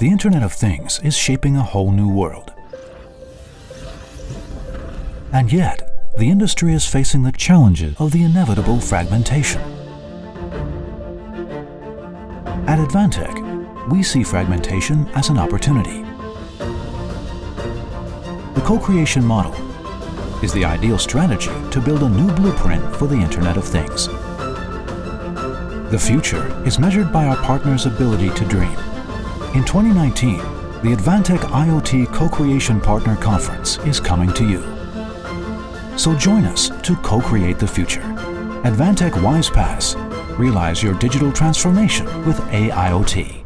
The Internet of Things is shaping a whole new world. And yet, the industry is facing the challenges of the inevitable fragmentation. At Advantech, we see fragmentation as an opportunity. The co-creation model is the ideal strategy to build a new blueprint for the Internet of Things. The future is measured by our partners' ability to dream. In 2019, the Advantech IoT Co-Creation Partner Conference is coming to you. So join us to co-create the future. Advantech WISE-PaaS. Realize your digital transformation with AIoT.